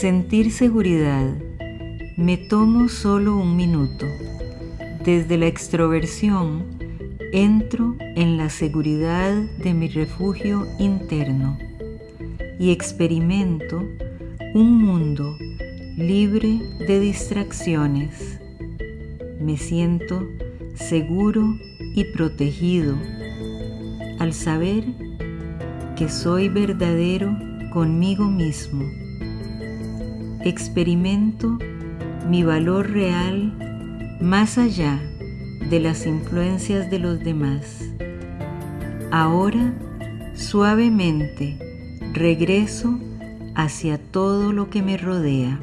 Sentir seguridad. Me tomo solo un minuto. Desde la extroversión, entro en la seguridad de mi refugio interno y experimento un mundo libre de distracciones. Me siento seguro y protegido al saber que soy verdadero conmigo mismo. Experimento mi valor real más allá de las influencias de los demás. Ahora, suavemente, regreso hacia todo lo que me rodea.